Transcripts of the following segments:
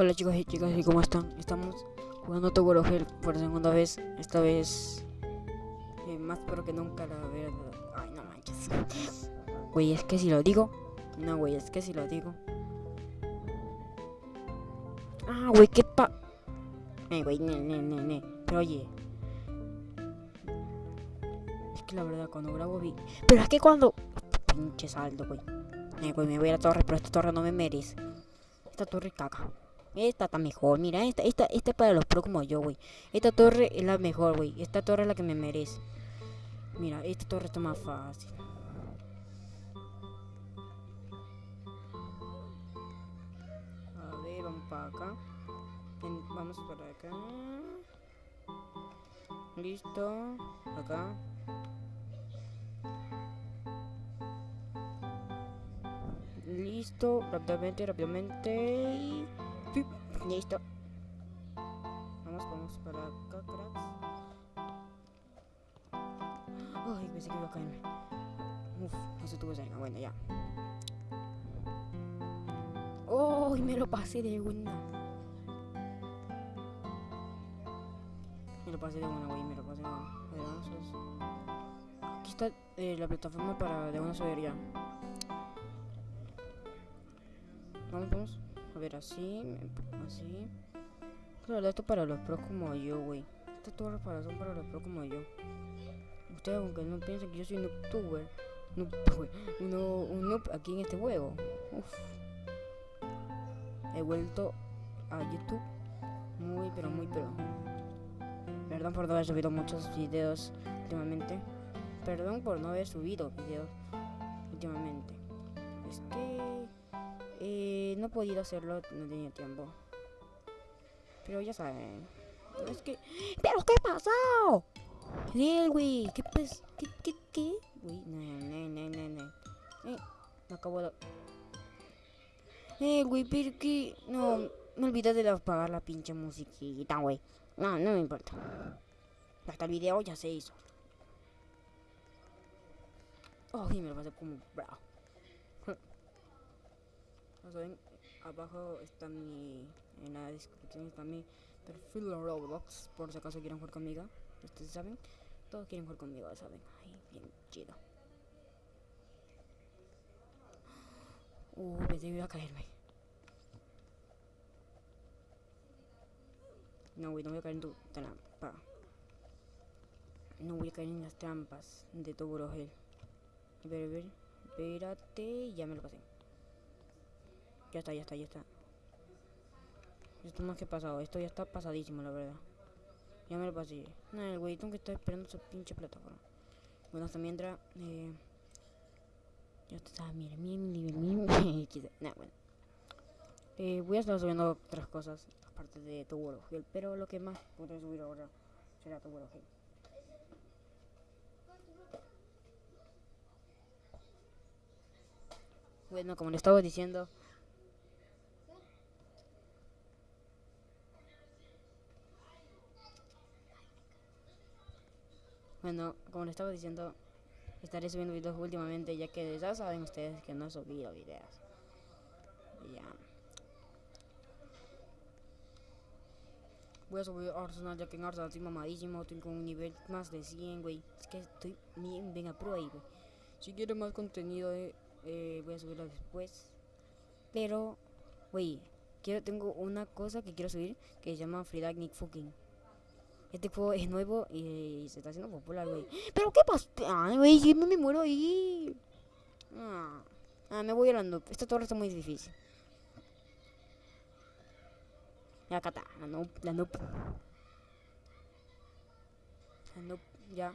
Hola chicos y chicas, ¿y cómo están? Estamos jugando Tower of Hell por segunda vez. Esta vez eh, más pro que nunca, la verdad. Ay, no manches. Güey, es que si lo digo. No, güey, es que si lo digo. Ah, güey, qué pa. Eh, güey, ne, ne, ne, ne. Pero oye. Es que la verdad, cuando grabo vi. Pero es que cuando. Pinche saldo, güey. Eh, güey, me voy a la torre, pero esta torre no me merece. Esta torre caca. Esta está mejor, mira, esta, esta, esta es para los pro como yo, güey. Esta torre es la mejor, güey. Esta torre es la que me merece. Mira, esta torre está más fácil. A ver, vamos para acá. Vamos para acá. Listo. Acá. Listo. Rápidamente, rápidamente. Listo. Vamos, vamos para acá, cracks. Ay, pensé que iba a caerme. Uf, no se tuvo cerca. Bueno, ya. ¡Oh! Me lo pasé de una. Me lo pasé de una, güey. Me lo pasé de una. Aquí está eh, la plataforma para de una subir ya. Vamos, vamos. Ver, así, así. La verdad, esto para los pros como yo, güey. Esta torre para son para los pros como yo. Ustedes, aunque no piensen que yo soy un youtuber, noob, uno, un noob aquí en este juego. Uf. He vuelto a YouTube muy, pero muy pro. Perdón por no haber subido muchos videos últimamente. Perdón por no haber subido videos últimamente. Es que eh, no he podido hacerlo, no tenía tiempo. Pero ya saben. Es que. ¿Pero qué pasó? Él, güey. ¿Qué pues? ¿Qué, qué, qué? Güey, no, no, no, no, no. Eh, me acabo de. Eh, güey, pero que. No, me olvidé de apagar la pinche musiquita, güey. No, no me importa. Hasta el video ya se hizo. Oh, y me lo pasé como bravo. Ya saben, abajo está mi. En la descripción está mi perfil en Roblox. Por si acaso quieren jugar conmigo. Ustedes saben. Todos quieren jugar conmigo, saben. Ay, bien chido. Uh, pensé que iba a caerme. No, güey, no voy a caer en tu trampa. No voy a caer en las trampas de tu Gel. A ver, ver. Espérate, ya me lo pasé. Ya está, ya está, ya está. Esto más que pasado, esto ya está pasadísimo, la verdad. Ya me lo pasé. No, el güey que está esperando su pinche plataforma. Bueno, hasta mientras. Eh, ya está, mire mi nivel. Nah, bueno. Eh, voy a estar subiendo otras cosas, aparte de tu Gel, pero lo que más podré subir ahora será tu Gel. Bueno, como le estaba diciendo, Bueno, como les estaba diciendo, estaré subiendo videos últimamente, ya que ya saben ustedes que no he subido videos. Ya. Voy a subir Arsenal, ya que en Arsenal estoy mamadísimo, tengo un nivel más de 100, güey. Es que estoy bien, bien a ahí, güey. Si quieren más contenido, eh, voy a subirlo después. Pero, güey, tengo una cosa que quiero subir que se llama Free Nick Fucking. Este juego es nuevo y se está haciendo popular, güey. ¿Pero qué pasa? Ay, güey, yo me muero ahí. Ah, ah, me voy noob. Esta torre está muy difícil. Ya acá está, la noob, la noob. La noob, ya.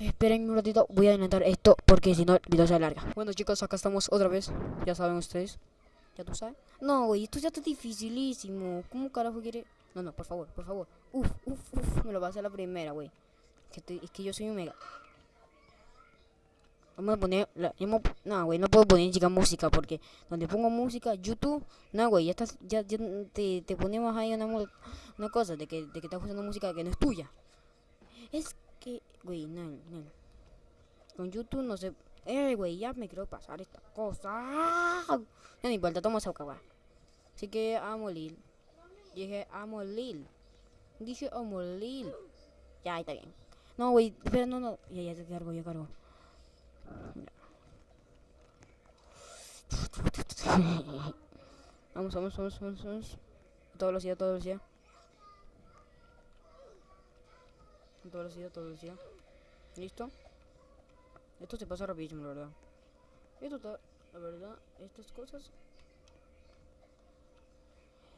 Esperen un ratito, voy a adelantar esto porque si no el video se alarga. Bueno chicos, acá estamos otra vez. Ya saben ustedes. ¿Ya tú sabes? No, güey, esto ya está dificilísimo. ¿Cómo carajo quiere...? No, no, por favor, por favor. Uf, uf, uf. Me lo va a la primera, güey. Es que yo soy un mega. Vamos a poner. La, me- no, güey, no puedo poner chica música porque donde pongo música, YouTube. No, güey, ya estás. Ya, ya te, te ponemos ahí una, una cosa de que, de que estás usando música que no es tuya. Es que, güey, no, no. Con YouTube no sé. Eh, güey, ya me quiero pasar esta cosa. No importa, toma esa. Así que amo Lil. Dije amo Lil. Dije amo Lil. Ya, ahí está bien. No, güey, espera, no, no. Ya, ya te cargo, ya cargo. vamos, vamos, vamos, vamos, vamos. Toda velocidad, toda velocidad. Toda velocidad, toda velocidad. ¿Listo? Esto se pasa rapidísimo, la verdad. Esto está, la verdad, estas cosas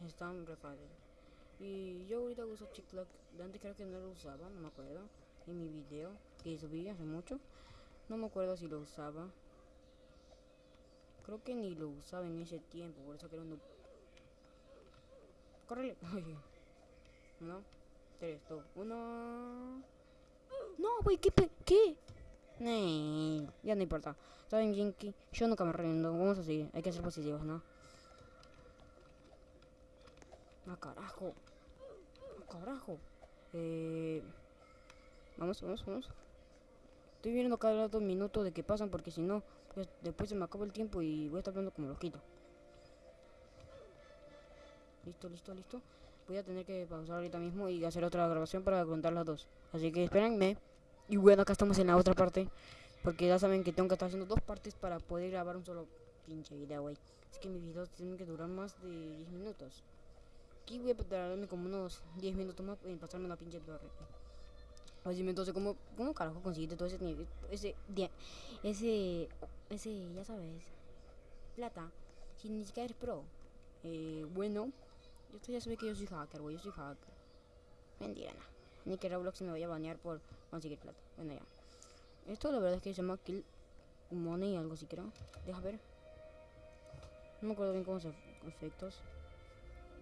están re. Y yo ahorita uso TikTok. Antes creo que no lo usaba, no me acuerdo. En mi video que subí hace mucho. No me acuerdo si lo usaba. Creo que ni lo usaba en ese tiempo, por eso era un... Córrele. Uno, tres, dos, uno... No, güey, ¿qué? ¿Qué? Nee, ya no importa. ¿Saben que yo nunca me rindo? Vamos a seguir. Hay que ser positivos, ¿no? ¡Ah, carajo! ¡Ah, carajo! Eh... Vamos, vamos, vamos. Estoy viendo cada dos minutos de que pasan porque si no, pues, después se me acaba el tiempo y voy a estar hablando como loquito. Listo, listo, listo. Voy a tener que pausar ahorita mismo y hacer otra grabación para contar las dos. Así que espérenme. Y bueno, acá estamos en la otra parte. Porque ya saben que tengo que estar haciendo dos partes para poder grabar un solo pinche video, güey. Es que mis videos tienen que durar más de 10 minutos. Aquí voy a tardarme como unos 10 minutos más en pasarme una pinche torre. Así entonces, ¿cómo, ¿cómo carajo conseguiste todo ese nivel? Ese, ese, ese, ya sabes, plata, si ni siquiera eres pro. Eh, bueno, yo ya sabe que yo soy hacker, güey, yo soy hacker. Mentira, no. Ni que Roblox me vaya a banear por conseguir plata. Bueno, ya. Esto la verdad es que se llama Kill Money, algo así creo. Deja ver. No me acuerdo bien cómo se efectos.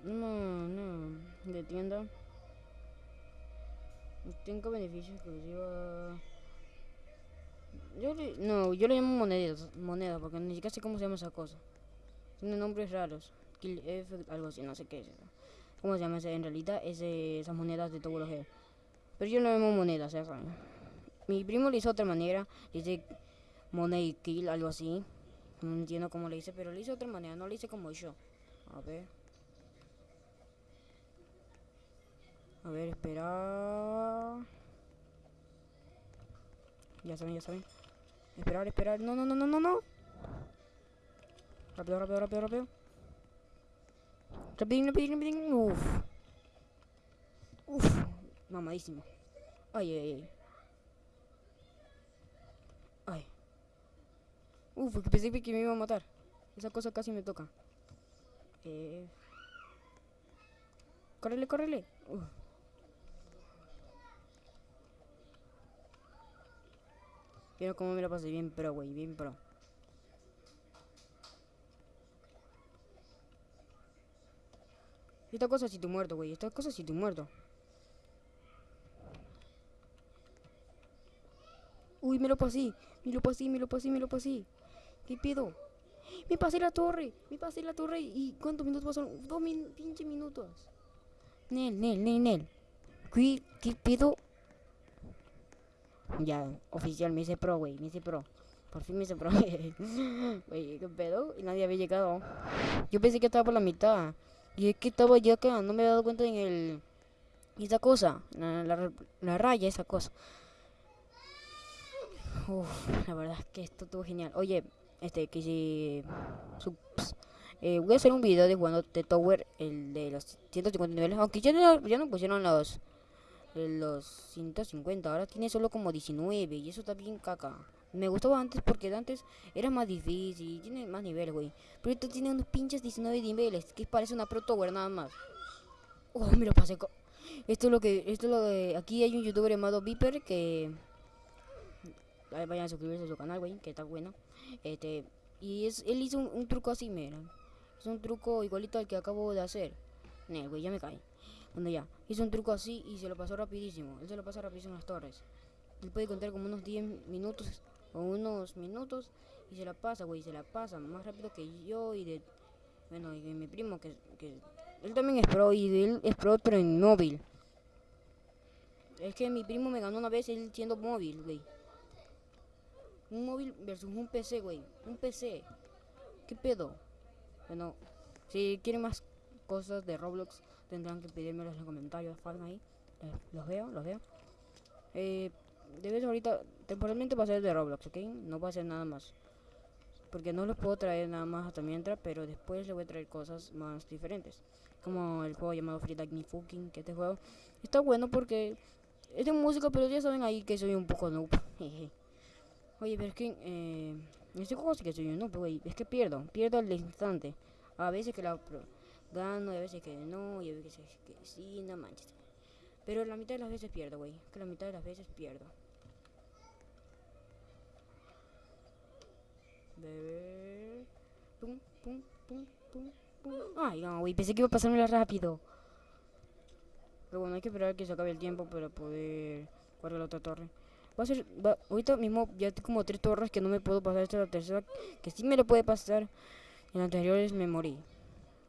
No, no. De tienda. Tengo beneficios exclusivos. Yo le, no, yo le llamo monedas, moneda, porque ni siquiera sé cómo se llama esa cosa. Tiene nombres raros. Kill F, algo así, no sé qué es eso. ¿Cómo se llama ese? En realidad es esas monedas de tecnología. Pero yo no llamo monedas, saben. Mi primo le hizo otra manera, dice money kill, algo así. No entiendo cómo le hice, pero le hizo otra manera, no le hice como yo. A ver. A ver, espera. Ya saben, ya saben. Esperar, esperar. No, no, no, no, no, no. Rápido, rápido, rápido, rápido. Rapidín, rapidín, rapidín. Uf. Uf. Mamadísimo. Ay, ay, ay. Ay. Uf, pensé que me iba a matar. Esa cosa casi me toca. Eh. Córrele, córrele. Uf. Pero como me lo pasé bien pro, güey, bien pro. Esta cosa si tú muerto, güey. Esta cosa si tú muerto. Uy, me lo pasé. Me lo pasé, me lo pasé, me lo pasé. ¿Qué pedo? Me pasé la torre. Me pasé la torre. ¿Y cuántos minutos pasaron? Dos min pinche minutos. Nel, Nel, Nel, Nel. ¿Qué, qué pedo? Ya, oficial, me hice pro, güey, me hice pro. Por fin me hice pro. Güey, ¿qué pedo? Y nadie había llegado. Yo pensé que estaba por la mitad. Y es que estaba ya acá, no me había dado cuenta en el... Esa cosa, la, la, raya, esa cosa. Uf, la verdad es que esto estuvo genial. Oye, este, que si... Eh, voy a hacer un video de jugando The Tower, el de los 150 niveles. Aunque ya ya no pusieron los los 150. Ahora tiene solo como 19 y eso está bien caca. Me gustaba antes porque antes era más difícil, tiene más niveles, güey. Pero esto tiene unos pinches 19 niveles, que parece una Pro Tower nada más. Oh, me lo pasé. Esto es lo que, esto es lo que, aquí hay un youtuber llamado Viper que vayan a suscribirse a su canal, güey, que está bueno. Este, y es, él hizo un, truco así, mira. Es un truco igualito al que acabo de hacer. Ne, güey, ya me cae. Hizo un truco así y se lo pasó rapidísimo. Él se lo pasa rapidísimo en las torres. Él puede contar como unos 10 minutos o unos minutos y se la pasa, güey, se la pasa más rápido que yo y de... Bueno, y de mi primo que, que... Él también es pro y él es pro pero en móvil. Es que mi primo me ganó una vez él siendo móvil, güey. Un móvil versus un PC, güey. Un PC. ¿Qué pedo? Bueno, si quieren más cosas de Roblox tendrán que pedírmelos en los comentarios, faltan ahí. Eh, los veo, los veo. Eh, debes ahorita, temporalmente va a ser de Roblox, ¿ok? No va a ser nada más. Porque no los puedo traer nada más hasta mientras, pero después le voy a traer cosas más diferentes. Como el juego llamado Free Like Me Fucking, que este juego está bueno porque es de música, pero ya saben ahí que soy un poco noob. Oye, pero es que eh, este juego sí que soy un noob, güey. Es que pierdo, pierdo al instante. A veces que la gano, y a veces que no, y a veces que sí, no manches. Pero la mitad de las veces pierdo, güey. Que la mitad de las veces pierdo. Bebé. Pum, pum, pum, pum, pum. Ay, no, güey. Pensé que iba a pasármelo rápido. Pero bueno, hay que esperar que se acabe el tiempo para poder jugar la otra torre. Va a ser, va, ahorita mismo ya tengo como tres torres que no me puedo pasar. Esta es la tercera que sí me lo puede pasar. En anteriores me morí.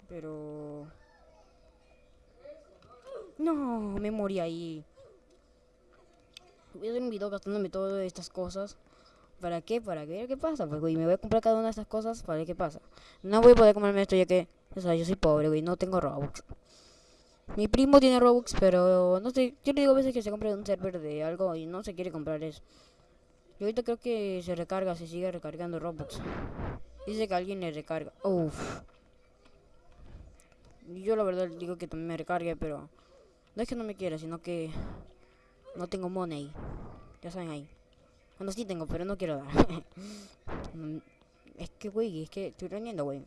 Pero... No, me morí ahí. Voy a hacer un video gastándome todas estas cosas. ¿Para qué? Para ver qué pasa. Pues, güey, me voy a comprar cada una de estas cosas para ver qué pasa. No voy a poder comerme esto ya que... O sea, yo soy pobre, güey. No tengo Robux. Mi primo tiene Robux, pero no sé. Yo le digo a veces que se compre un server de algo y no se quiere comprar eso. Y ahorita creo que se recarga, se sigue recargando Robux. Dice que alguien le recarga. Uff. Yo la verdad digo que también me recargue, pero... No es que no me quiera, sino que... No tengo money. Ya saben ahí. Bueno, sí tengo, pero no quiero dar. es que, güey, es que estoy rendiendo, güey.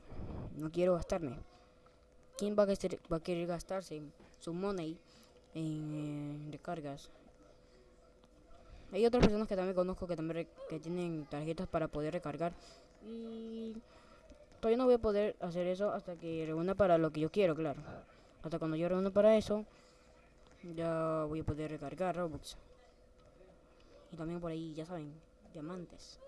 No quiero gastarme. ¿Quién va a, va a querer gastarse su money en recargas? Hay otras personas que también conozco que también que tienen tarjetas para poder recargar. Y todavía no voy a poder hacer eso hasta que reúna para lo que yo quiero, claro. Hasta cuando yo reúna para eso, ya voy a poder recargar Robux. Y también por ahí, ya saben, diamantes.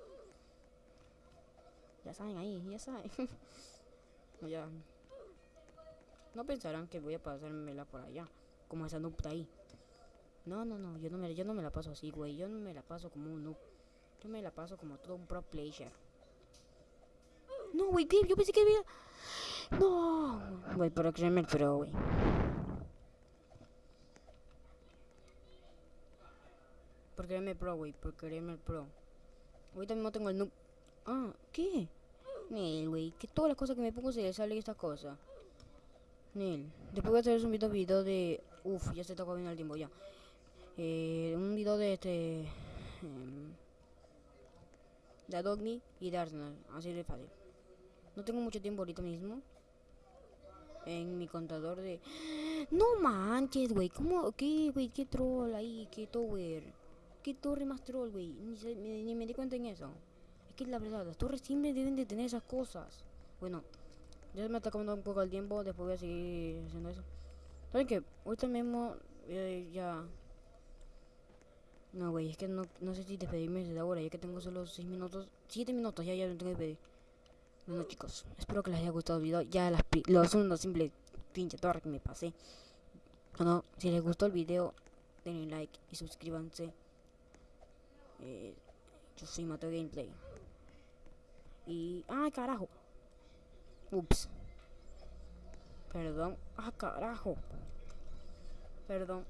Ya saben ahí, ya saben. no, ya. No pensarán que voy a pasármela por allá, como esa noob ahí. No, no, no, yo no, me, yo no me la paso así, güey. Yo no me la paso como un noob. Yo me la paso como todo un pro player. No, güey, yo pensé que había... No, güey, pero créeme el pro, güey. Por creerme pro, güey, por el pro. Ahorita mismo tengo el noob. Ah, ¿qué? Nel, güey, que todas las cosas que me pongo se le sale esta cosa. Nel, después voy a hacer un video, de... Uf, ya se está bien el tiempo, ya. Eh, un video de este... Eh, de Adogni y de Arsenal, así de fácil. No tengo mucho tiempo ahorita mismo. En mi contador de... No manches, güey. ¿Cómo? ¿Qué, güey? ¿Qué troll ahí? ¿Qué tower? ¿Qué torre más troll, güey? Ni, ni, me di cuenta en eso. Es que la verdad, las torres siempre deben de tener esas cosas. Bueno, ya se me está acabando un poco el tiempo. Después voy a seguir haciendo eso. ¿Saben qué? Ahorita mismo eh, ya... No, güey, es que no, no sé si despedirme desde ahora, ya que tengo solo 6 minutos. 7 minutos, ya, ya me tengo que despedir. Bueno chicos, espero que les haya gustado el video. Ya las los unos simple pinche torre que me pasé. Bueno, si les gustó el video, denle like y suscríbanse. Eh, yo soy Mateo Gameplay. Y... ¡Ay, carajo! Ups. Perdón. ¡Ah, carajo! Perdón.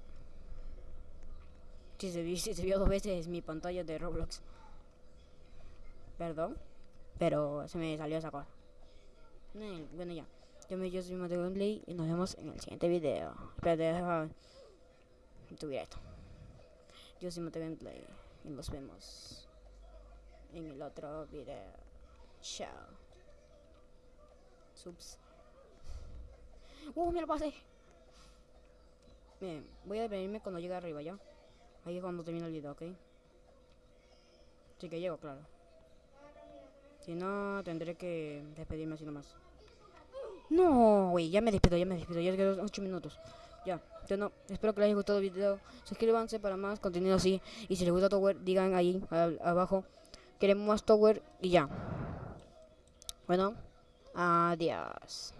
Si se, vio, si se vio dos veces mi pantalla de Roblox. Perdón. Pero se me salió esa cosa. Bueno, ya. Yo me yo soy Mateo Gameplay y nos vemos en el siguiente video. Espérate, deja subir esto. Yo soy Mateo Gameplay y nos vemos en el otro video. Chao. Subs. ¡Uh, me lo pasé! Bien, voy a venirme cuando llegue arriba ya. Ahí es cuando termino el video, ¿ok? Sí que llego, claro. Si no, tendré que despedirme así nomás. No, güey, ya me despido, ya me despido. Ya quedan 8 minutos. Ya, yo no. Espero que les haya gustado el video. Suscríbanse para más contenido así. Y si les gusta Tower, digan ahí abajo. Queremos más Tower y ya. Bueno, adiós.